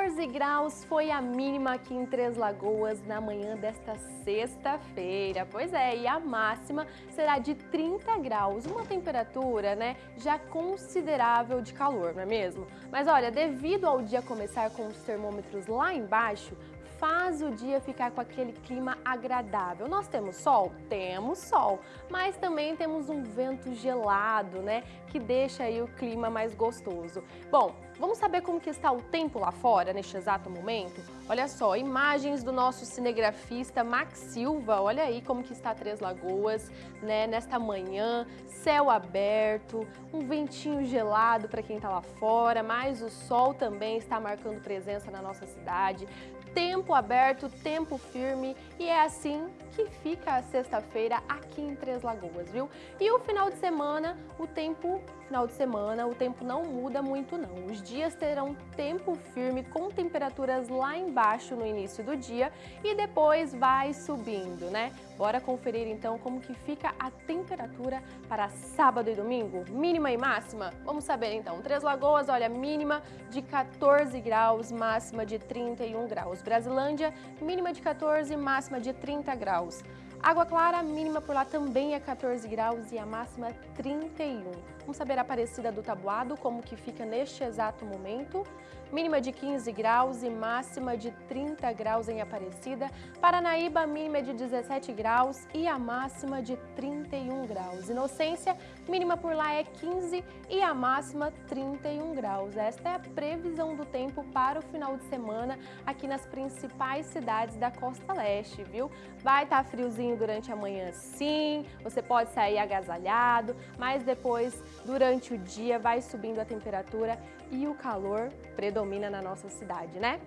14 graus foi a mínima aqui em Três Lagoas na manhã desta sexta-feira. Pois é, e a máxima será de 30 graus, uma temperatura né, já considerável de calor, não é mesmo? Mas olha, devido ao dia começar com os termômetros lá embaixo, faz o dia ficar com aquele clima agradável. Nós temos sol? Temos sol, mas também temos um vento gelado, né, que deixa aí o clima mais gostoso. Bom, vamos saber como que está o tempo lá fora neste exato momento? Olha só, imagens do nosso cinegrafista Max Silva, olha aí como que está Três Lagoas, né, nesta manhã, céu aberto, um ventinho gelado para quem está lá fora, mas o sol também está marcando presença na nossa cidade tempo aberto, tempo firme e é assim que fica a sexta-feira aqui em Três Lagoas, viu? E o final de semana, o tempo, final de semana, o tempo não muda muito não. Os dias terão tempo firme com temperaturas lá embaixo no início do dia e depois vai subindo, né? Bora conferir então como que fica a temperatura para sábado e domingo, mínima e máxima? Vamos saber então. Três Lagoas, olha, mínima de 14 graus, máxima de 31 graus. Brasilândia, mínima de 14, máxima de 30 graus. Água Clara, mínima por lá também é 14 graus e a máxima 31. Vamos saber a Aparecida do Tabuado, como que fica neste exato momento. Mínima de 15 graus e máxima de 30 graus em Aparecida. Paranaíba, mínima de 17 graus e a máxima de 31 graus. Inocência, mínima por lá é 15 e a máxima 31 graus. Esta é a previsão do tempo para o final de semana aqui nas principais cidades da Costa Leste, viu? Vai estar tá friozinho durante a manhã sim, você pode sair agasalhado, mas depois, durante o dia, vai subindo a temperatura e o calor predomina na nossa cidade, né?